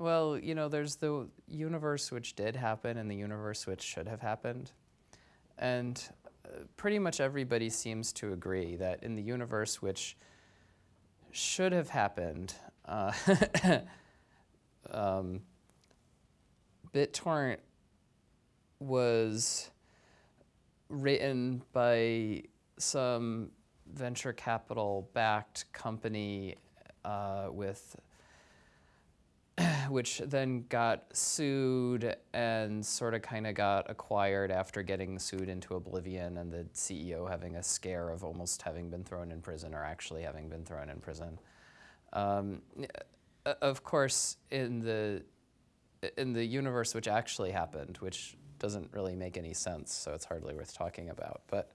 Well, you know, there's the universe which did happen and the universe which should have happened. And uh, pretty much everybody seems to agree that in the universe which should have happened, uh, um, BitTorrent was written by some venture capital backed company uh, with which then got sued and sort of kind of got acquired after getting sued into oblivion and the CEO having a scare of almost having been thrown in prison or actually having been thrown in prison. Um, of course, in the in the universe which actually happened, which doesn't really make any sense, so it's hardly worth talking about. But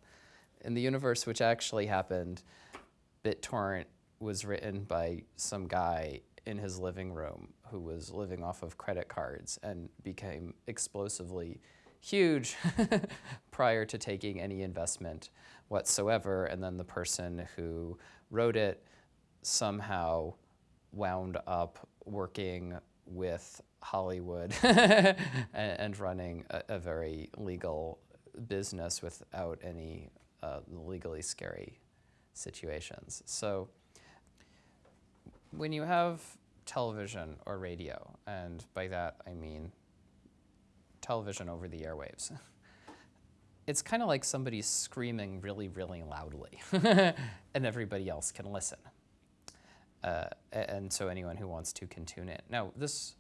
in the universe which actually happened, BitTorrent was written by some guy in his living room who was living off of credit cards and became explosively huge prior to taking any investment whatsoever. And then the person who wrote it somehow wound up working with Hollywood and, running a, a, very legal business without any uh, legally scary situations. So when you have television or radio, and by that I mean television over the airwaves, it's kind of like somebody screaming really, really loudly, and everybody else can listen. Uh, and so anyone who wants to can tune in. Now, this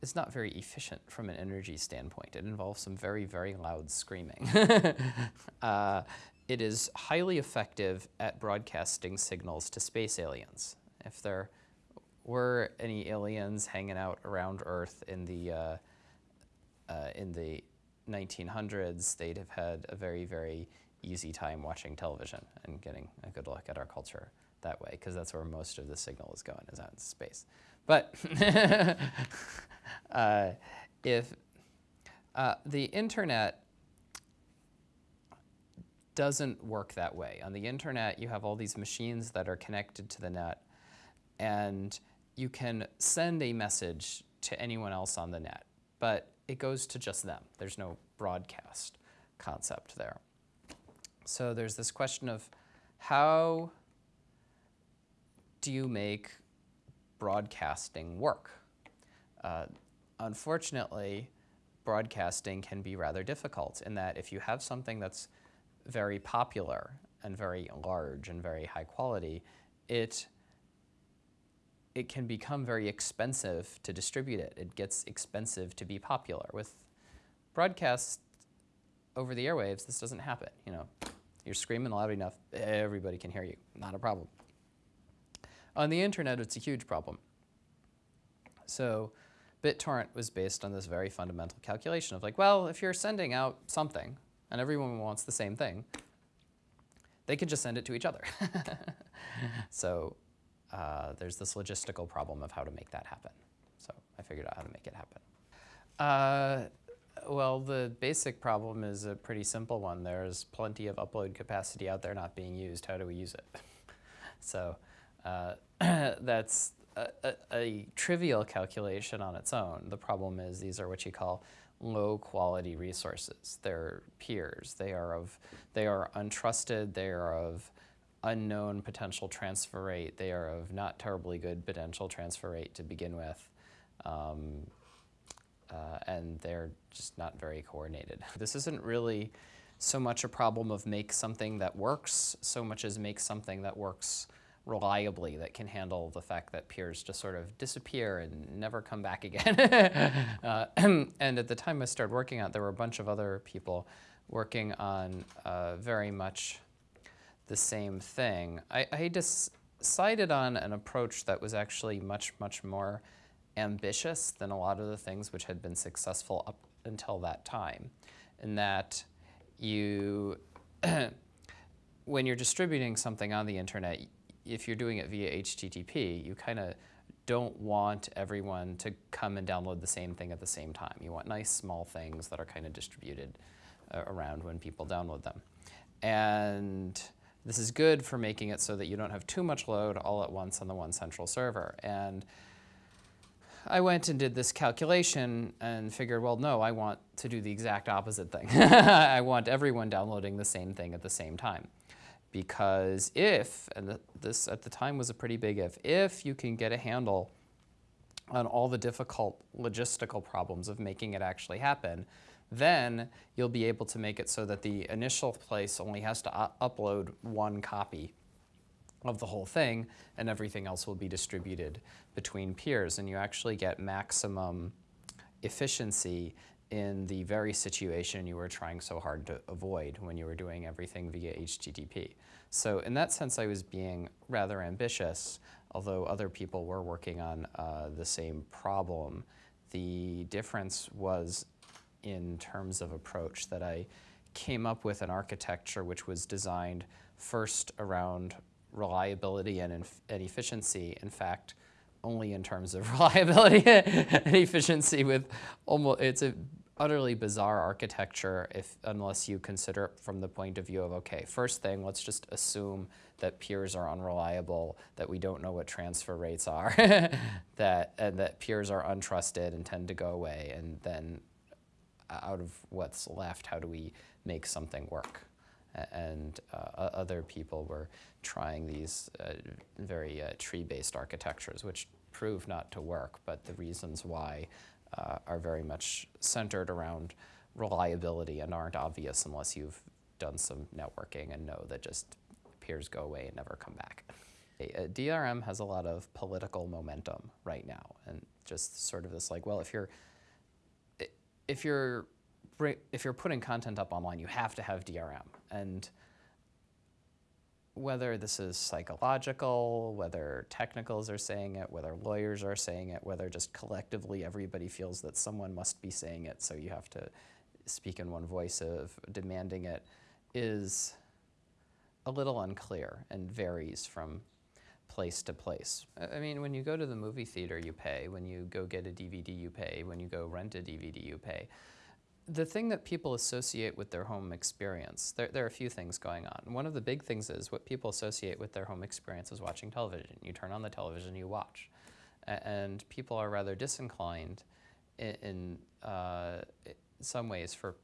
is not very efficient from an energy standpoint. It involves some very, very loud screaming. uh, it is highly effective at broadcasting signals to space aliens. If there were any aliens hanging out around Earth in the uh, uh, in the 1900s, they'd have had a very, very easy time watching television and getting a good look at our culture that way, because that's where most of the signal is going, is out in space. But uh, if uh, the internet doesn't work that way. On the internet, you have all these machines that are connected to the net, and you can send a message to anyone else on the net, but it goes to just them. There's no broadcast concept there. So there's this question of how do you make broadcasting work? Uh, unfortunately, broadcasting can be rather difficult in that if you have something that's very popular and very large and very high quality, it it can become very expensive to distribute it. It gets expensive to be popular. With broadcasts over the airwaves, this doesn't happen. You know, you're screaming loud enough, everybody can hear you. Not a problem. On the internet, it's a huge problem. So BitTorrent was based on this very fundamental calculation of like, well, if you're sending out something and everyone wants the same thing, they could just send it to each other. so uh, there's this logistical problem of how to make that happen. So I figured out how to make it happen. Uh, well, the basic problem is a pretty simple one. There's plenty of upload capacity out there not being used. How do we use it? so uh, that's a, a, a, trivial calculation on its own. The problem is these are what you call low quality resources. They're peers. They are of, they are untrusted. They are of unknown potential transfer rate. They are of not terribly good potential transfer rate to begin with. Um, uh, and they're just not very coordinated. This isn't really so much a problem of make something that works, so much as make something that works reliably that can handle the fact that peers just sort of disappear and never come back again. uh, and at the time I started working on it, there were a bunch of other people working on uh, very much the same thing. I, I decided on an approach that was actually much, much more ambitious than a lot of the things which had been successful up until that time. In that you, when you're distributing something on the internet, if you're doing it via HTTP, you kind of don't want everyone to come and download the same thing at the same time. You want nice small things that are kind of distributed uh, around when people download them. And this is good for making it so that you don't have too much load all at once on the one central server. And I went and did this calculation and figured, well, no, I want to do the exact opposite thing. I want everyone downloading the same thing at the same time. Because if, and this at the time was a pretty big if, if you can get a handle on all the difficult logistical problems of making it actually happen, then you'll be able to make it so that the initial place only has to upload one copy of the whole thing, and everything else will be distributed between peers. And you actually get maximum efficiency in the very situation you were trying so hard to avoid when you were doing everything via HTTP. So in that sense, I was being rather ambitious, although other people were working on uh, the same problem. The difference was in terms of approach that I came up with an architecture which was designed first around reliability and, and efficiency. In fact, only in terms of reliability and efficiency with almost, it's an utterly bizarre architecture if unless you consider it from the point of view of, okay, first thing, let's just assume that peers are unreliable, that we don't know what transfer rates are, that, and that peers are untrusted and tend to go away, and then out of what's left, how do we make something work? and uh, other people were trying these uh, very uh, tree-based architectures, which prove not to work, but the reasons why uh, are very much centered around reliability and aren't obvious unless you've done some networking and know that just peers go away and never come back. DRM has a lot of political momentum right now, and just sort of this like, well, if you're if you're if you're putting content up online, you have to have DRM. And whether this is psychological, whether technicals are saying it, whether lawyers are saying it, whether just collectively everybody feels that someone must be saying it, so you have to speak in one voice of demanding it, is a little unclear and varies from place to place. I mean, when you go to the movie theater, you pay. When you go get a DVD, you pay. When you go rent a DVD, you pay the thing that people associate with their home experience, there, there, are a few things going on. One of the big things is what people associate with their home experience is watching television. You turn on the television, you watch. And people are rather disinclined in, in uh, some ways for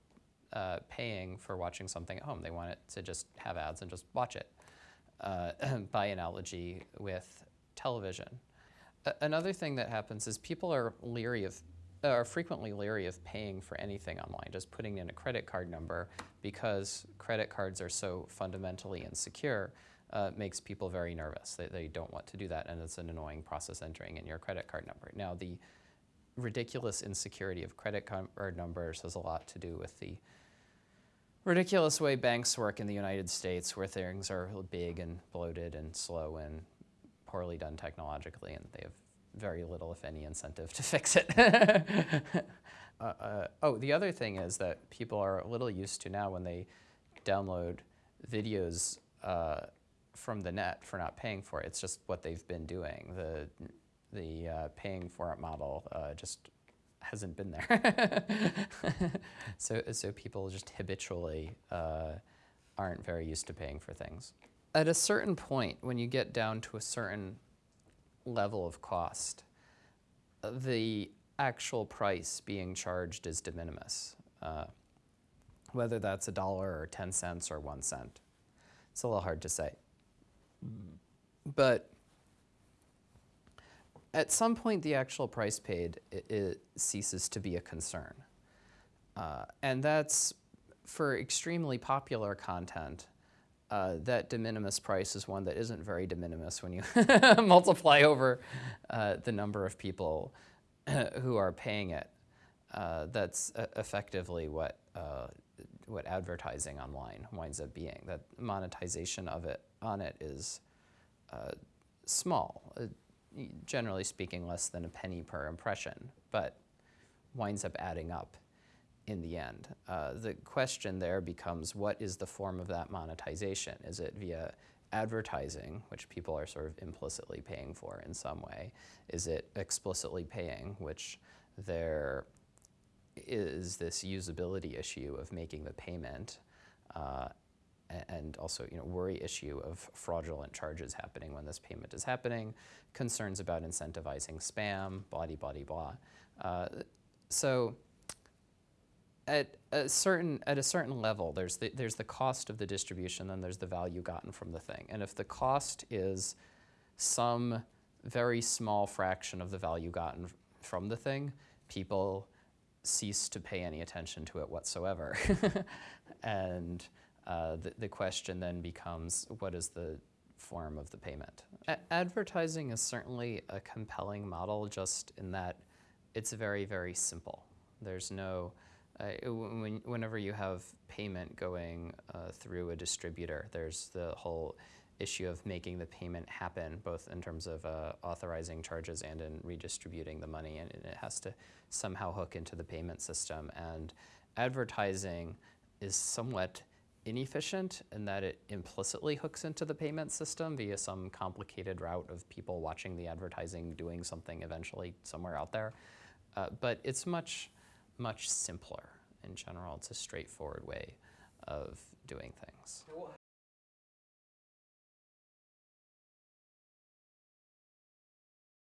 uh, paying for watching something at home. They want it to just have ads and just watch it, uh, by analogy with television. A another thing that happens is people are leery of are frequently leery of paying for anything online, just putting in a credit card number because credit cards are so fundamentally insecure uh, makes people very nervous. They, they don't want to do that and it's an annoying process entering in your credit card number. Now the ridiculous insecurity of credit card numbers has a lot to do with the ridiculous way banks work in the United States where things are big and bloated and slow and poorly done technologically and they have very little, if any, incentive to fix it. uh, uh, oh, the other thing is that people are a little used to now when they download videos uh, from the net for not paying for it. It's just what they've been doing. The, the uh, paying for it model uh, just hasn't been there. so, so people just habitually uh, aren't very used to paying for things. At a certain point, when you get down to a certain level of cost, the actual price being charged is de minimis, uh, whether that's a dollar or 10 cents or one cent. It's a little hard to say. But at some point, the actual price paid it, it ceases to be a concern. Uh, and that's for extremely popular content uh, that de minimis price is one that isn't very de minimis when you multiply over uh, the number of people who are paying it. Uh, that's effectively what, uh, what advertising online winds up being. That monetization of it on it is uh, small, generally speaking less than a penny per impression, but winds up adding up in the end. Uh, the question there becomes what is the form of that monetization? Is it via advertising, which people are sort of implicitly paying for in some way? Is it explicitly paying, which there is this usability issue of making the payment uh, and also you know worry issue of fraudulent charges happening when this payment is happening, concerns about incentivizing spam, blah blah blah. Uh, so at a certain at a certain level, there's the, there's the cost of the distribution, then there's the value gotten from the thing. And if the cost is some very small fraction of the value gotten from the thing, people cease to pay any attention to it whatsoever. and uh, the, the question then becomes, what is the form of the payment? A- advertising is certainly a compelling model, just in that it's very, very simple. There's no uh, when, whenever you have payment going uh, through a distributor, there's the whole issue of making the payment happen, both in terms of uh, authorizing charges and in redistributing the money, and it has to somehow hook into the payment system. And advertising is somewhat inefficient in that it implicitly hooks into the payment system via some complicated route of people watching the advertising doing something eventually somewhere out there. Uh, but it's much, much simpler in general. It's a straightforward way of doing things.